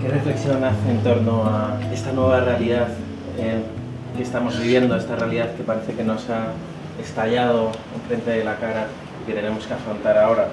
¿Qué reflexión hace en torno a esta nueva realidad eh, que estamos viviendo, esta realidad que parece que nos ha estallado enfrente de la cara y que tenemos que afrontar ahora?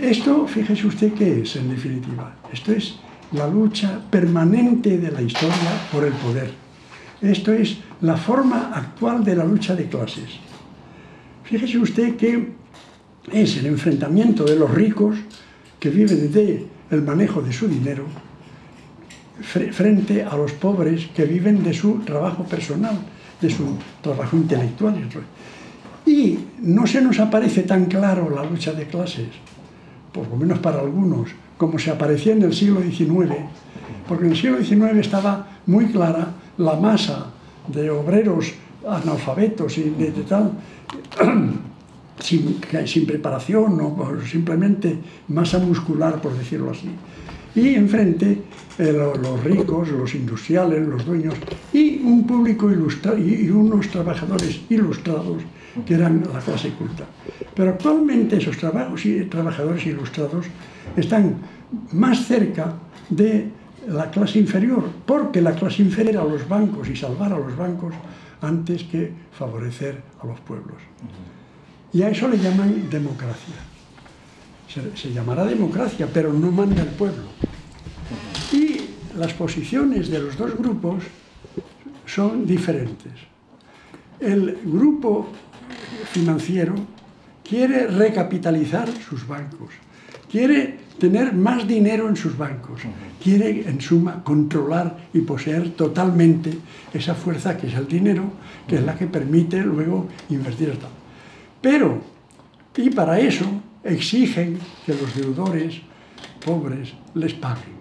Esto, fíjese usted qué es, en definitiva. Esto es la lucha permanente de la historia por el poder. Esto es la forma actual de la lucha de clases. Fíjese usted que es el enfrentamiento de los ricos que viven de el manejo de su dinero frente a los pobres que viven de su trabajo personal, de su trabajo intelectual. Y no se nos aparece tan claro la lucha de clases, por lo menos para algunos, como se aparecía en el siglo XIX, porque en el siglo XIX estaba muy clara la masa de obreros analfabetos y de, tal, sin, preparación o simplemente masa muscular, por decirlo así. Y enfrente eh, los ricos, los industriales, los dueños y un público ilustrado y unos trabajadores ilustrados que eran la clase culta. Pero actualmente esos trabajos y trabajadores ilustrados están más cerca de la clase inferior, porque la clase inferior a los bancos y salvar a los bancos antes que favorecer a los pueblos. Y a eso le llaman democracia. Se, se llamará democracia, pero no manda el pueblo. Y las posiciones de los dos grupos son diferentes. El grupo financiero quiere recapitalizar sus bancos, quiere tener más dinero en sus bancos, quiere en suma controlar y poseer totalmente esa fuerza que es el dinero, que es la que permite luego invertir esto. Pero, y para eso exigen que los deudores pobres les paguen.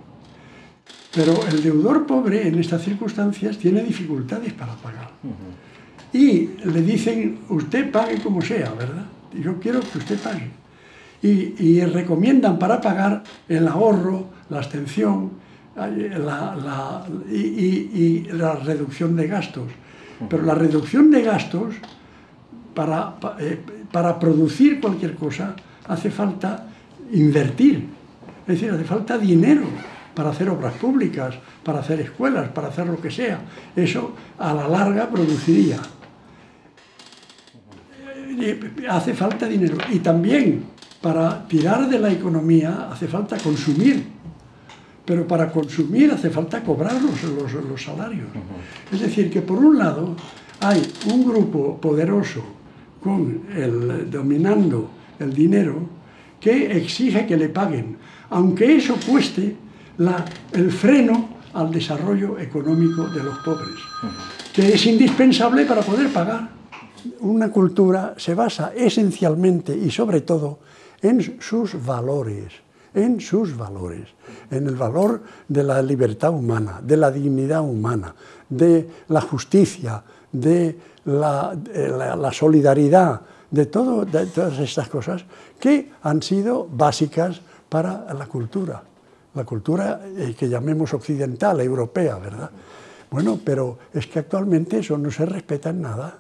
Pero el deudor pobre en estas circunstancias tiene dificultades para pagar. Y le dicen, usted pague como sea, ¿verdad? Yo quiero que usted pague. Y, recomiendan para pagar el ahorro, la abstención la, y, la reducción de gastos. Pero la reducción de gastos, para, eh, para producir cualquier cosa, hace falta invertir. Es decir, hace falta dinero para hacer obras públicas, para hacer escuelas, para hacer lo que sea. Eso a la larga produciría hace falta dinero. Y también para tirar de la economía hace falta consumir. Pero para consumir hace falta cobrar los, los, salarios. Es decir, que por un lado hay un grupo poderoso con el, dominando el dinero que exige que le paguen, aunque eso cueste la, el freno al desarrollo económico de los pobres, que es indispensable para poder pagar una cultura se basa esencialmente y sobre todo en sus valores, en sus valores, en el valor de la libertad humana, de la dignidad humana, de la justicia, de la, solidaridad, de, de todas estas cosas que han sido básicas para la cultura, la cultura eh, que llamemos occidental, europea, ¿verdad? Bueno, pero es que actualmente eso no se respeta en nada.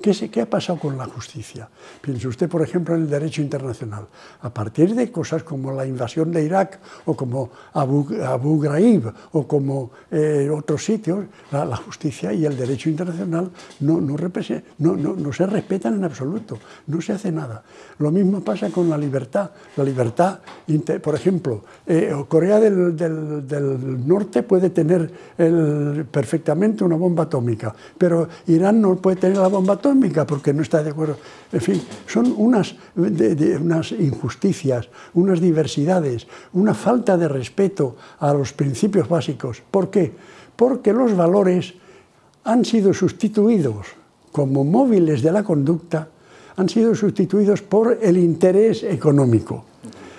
¿Qué, ha pasado con la justicia? Piense usted, por ejemplo, en el derecho internacional. A partir de cosas como la invasión de Irak o como Abu, Ghraib o como eh, otros sitios, la, justicia y el derecho internacional no, no, no, se respetan en absoluto, no se hace nada. Lo mismo pasa con la libertad. La libertad, por ejemplo, eh, Corea del, Norte puede tener perfectamente una bomba atómica, pero Irán no puede tener la bomba atómica porque no está de acuerdo. En fin, son unas, injusticias, unas diversidades, una falta de respeto a los principios básicos. ¿Por qué? Porque los valores han sido sustituidos como móviles de la conducta, han sido sustituidos por el interés económico.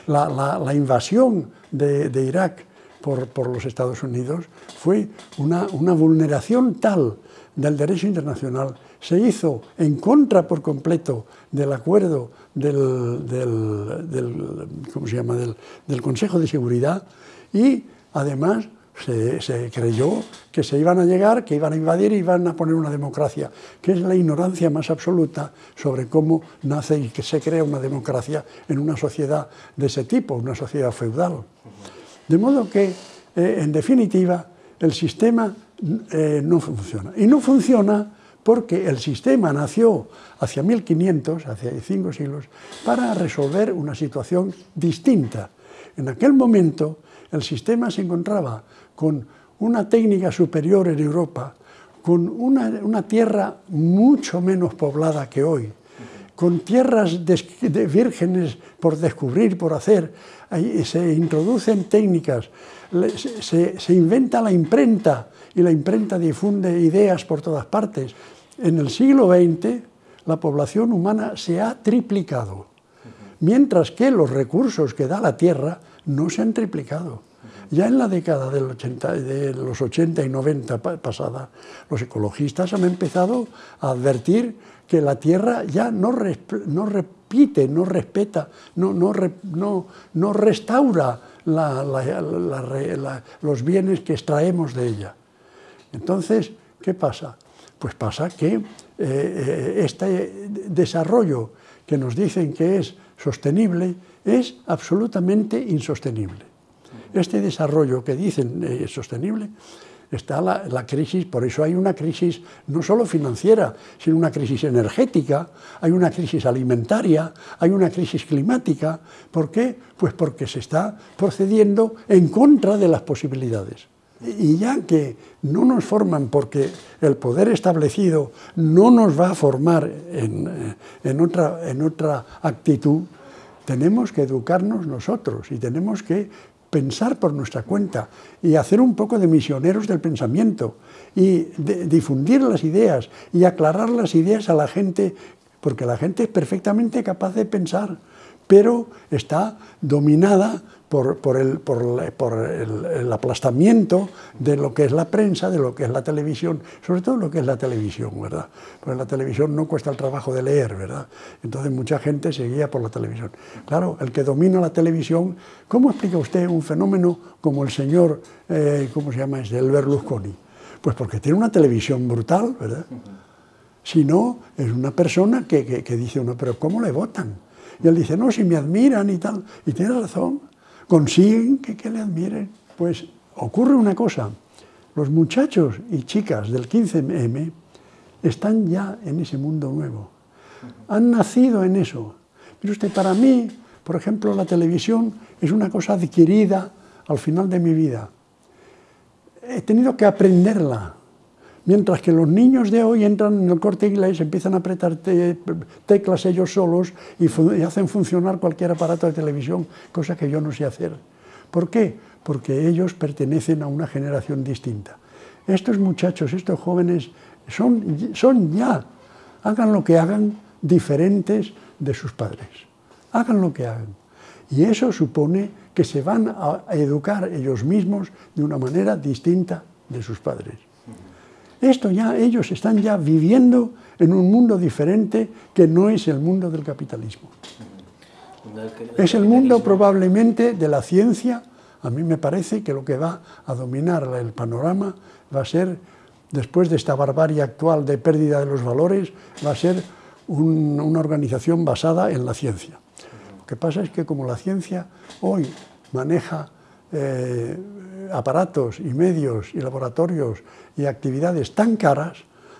La, invasión de, Irak por, por, los Estados Unidos fue una, una vulneración tal del derecho internacional se hizo en contra por completo del acuerdo del, del, ¿cómo se llama? del, Consejo de Seguridad y además Se, creyó que se iban a llegar, que iban a invadir y iban a poner una democracia, que es la ignorancia más absoluta sobre cómo nace y que se crea una democracia en una sociedad de ese tipo, una sociedad feudal. De modo que, eh, en definitiva, el sistema eh, no funciona. Y no funciona porque el sistema nació hacia 1500, hacia cinco siglos, para resolver una situación distinta. En aquel momento el sistema se encontraba con una técnica superior en Europa, con una, tierra mucho menos poblada que hoy, con tierras de, vírgenes por descubrir, por hacer, se introducen técnicas, se inventa la imprenta, y la imprenta difunde ideas por todas partes. En el siglo XX la población humana se ha triplicado, mientras que los recursos que da la Tierra no se han triplicado. Ya en la década del 80, de los 80 y 90 pasada, los ecologistas han empezado a advertir que la Tierra ya no, repite, no respeta, no, no, no restaura los bienes que extraemos de ella. Entonces, ¿qué pasa? Pues pasa que eh, eh, este desarrollo que nos dicen que es sostenible es absolutamente insostenible. Este desarrollo que dicen es eh, sostenible está la, la, crisis, por eso hay una crisis no solo financiera, sino una crisis energética, hay una crisis alimentaria, hay una crisis climática. ¿Por qué? Pues porque se está procediendo en contra de las posibilidades. Y ya que no nos forman porque el poder establecido no nos va a formar en, en, otra, en otra actitud, tenemos que educarnos nosotros y tenemos que pensar por nuestra cuenta y hacer un poco de misioneros del pensamiento y difundir las ideas y aclarar las ideas a la gente, porque la gente es perfectamente capaz de pensar, pero está dominada por, el, aplastamiento de lo que es la prensa, de lo que es la televisión, sobre todo lo que es la televisión, ¿verdad? Porque la televisión no cuesta el trabajo de leer, ¿verdad? Entonces mucha gente se guía por la televisión. Claro, el que domina la televisión, ¿cómo explica usted un fenómeno como el señor, eh, ¿cómo se llama ese? El Berlusconi. Pues porque tiene una televisión brutal, ¿verdad? Si no, es una persona que, que dice uno, pero ¿cómo le votan? Y él dice, no, si me admiran y tal. Y tiene razón consiguen que, le admiren. Pues ocurre una cosa, los muchachos y chicas del 15M están ya en ese mundo nuevo, han nacido en eso. Pero usted, para mí, por ejemplo, la televisión es una cosa adquirida al final de mi vida. He tenido que aprenderla, Mientras que los niños de hoy entran en el corte inglés, empiezan a apretar teclas ellos solos y, hacen funcionar cualquier aparato de televisión, cosa que yo no sé hacer. ¿Por qué? Porque ellos pertenecen a una generación distinta. Estos muchachos, estos jóvenes, son, ya, hagan lo que hagan, diferentes de sus padres. Hagan lo que hagan. Y eso supone que se van a educar ellos mismos de una manera distinta de sus padres. Esto ya, ellos están ya viviendo en un mundo diferente que no es el mundo del capitalismo. Es el mundo probablemente de la ciencia. A mí me parece que lo que va a dominar el panorama va a ser, después de esta barbarie actual de pérdida de los valores, va a ser una organización basada en la ciencia. Lo que pasa es que como la ciencia hoy maneja eh, aparatos y medios y laboratorios y actividades tan caras,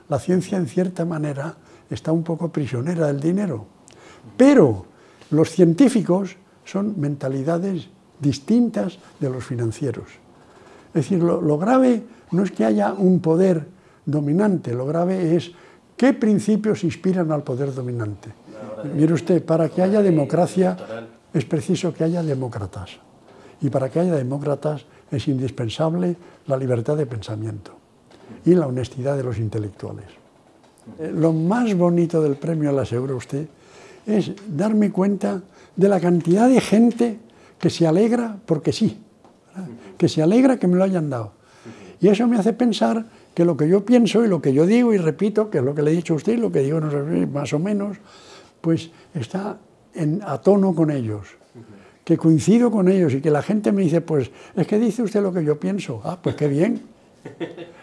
la ciencia en cierta manera está un poco prisionera del dinero. Pero los científicos son mentalidades distintas de los financieros. Es decir, lo, lo, grave no es que haya un poder dominante, lo grave es qué principios inspiran al poder dominante. Mire usted, para que haya democracia es preciso que haya demócratas. Y para que haya demócratas es indispensable la libertad de pensamiento y la honestidad de los intelectuales. Eh, lo más bonito del premio, le aseguro a usted, es darme cuenta de la cantidad de gente que se alegra porque sí, que se alegra que me lo hayan dado. Y eso me hace pensar que lo que yo pienso y lo que yo digo y repito, que es lo que le he dicho a usted, lo que digo más o menos, pues está en, a tono con ellos que coincido con ellos y que la gente me dice, pues es que dice usted lo que yo pienso. Ah, pues qué bien.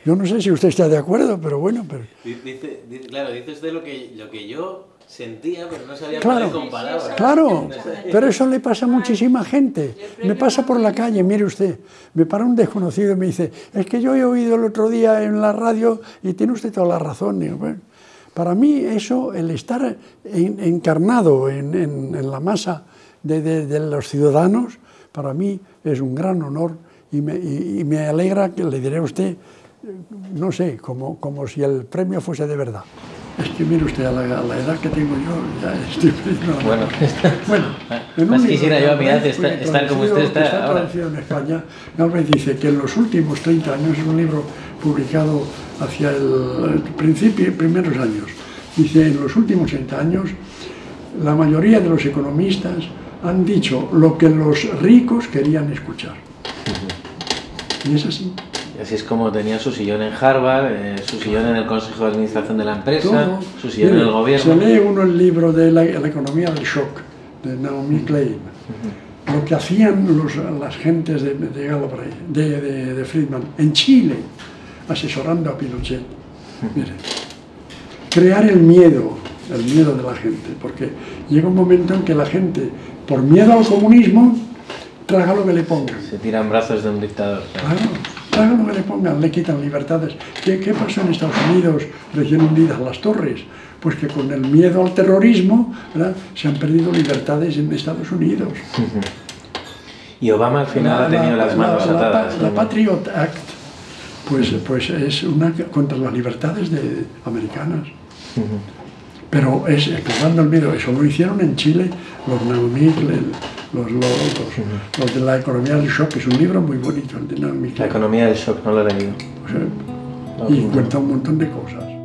Yo no sé si usted está de acuerdo, pero bueno. Pero... Dice, claro, dice usted lo que, lo que yo sentía, pero no sabía claro, con palabras. Claro, pero eso le pasa a muchísima gente. Me pasa por la calle, mire usted, me para un desconocido y me dice, es que yo he oído el otro día en la radio y tiene usted toda la razón. para mí eso, el estar encarnado en, la masa de, los ciudadanos, para mí es un gran honor y me, y me alegra que le diré a usted, no sé, como, como si el premio fuese de verdad. Es que mire usted, a la, edad que tengo yo, ya estoy bueno, bueno en más quisiera yo a mi edad estar, como usted está, está ahora. en España, Galvez dice que en los últimos 30 años, es un libro publicado hacia el, principio, primeros años, dice, en los últimos 30 años, la mayoría de los economistas han dicho lo que los ricos querían escuchar. Y es así. Así es como tenía su sillón en Harvard, eh, su sillón en el Consejo de Administración de la empresa, su sillón en el gobierno. Se lee uno el libro de la, economía del shock, de Naomi Klein. Lo que hacían los, las gentes de, de, de, Friedman en Chile, asesorando a Pinochet. Mire, crear el miedo, el miedo de la gente, porque llega un momento en que la gente, por miedo al comunismo, traga lo que le pongan. Se tiran brazos de un dictador. Claro hagan lo que le pongan, le quitan libertades. ¿Qué, ¿Qué, pasó en Estados Unidos, recién hundidas las torres? Pues que con el miedo al terrorismo se han perdido libertades en Estados Unidos. Y Obama al final ha tenido las manos atadas. La, Patriot Act pues, pues es una contra las libertades de, americanas. Pero es explicando el miedo, eso lo hicieron en Chile los Naomi, los, los, de la economía del shock, es un libro muy bonito, el de La economía del shock, no lo he leído. y cuenta un montón de cosas.